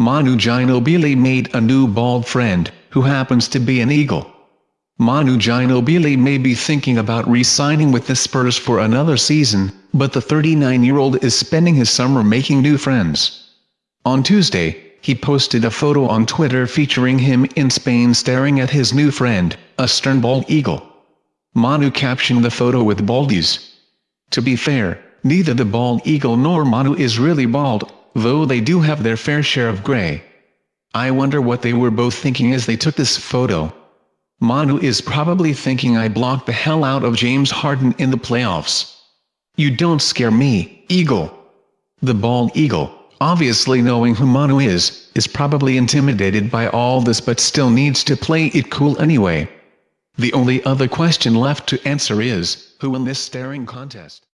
Manu Ginobili made a new bald friend, who happens to be an Eagle. Manu Ginobili may be thinking about re-signing with the Spurs for another season, but the 39-year-old is spending his summer making new friends. On Tuesday, he posted a photo on Twitter featuring him in Spain staring at his new friend, a stern bald eagle. Manu captioned the photo with baldies. To be fair, neither the bald eagle nor Manu is really bald, though they do have their fair share of gray. I wonder what they were both thinking as they took this photo. Manu is probably thinking I blocked the hell out of James Harden in the playoffs. You don't scare me, Eagle. The bald eagle, obviously knowing who Manu is, is probably intimidated by all this but still needs to play it cool anyway. The only other question left to answer is, who win this staring contest?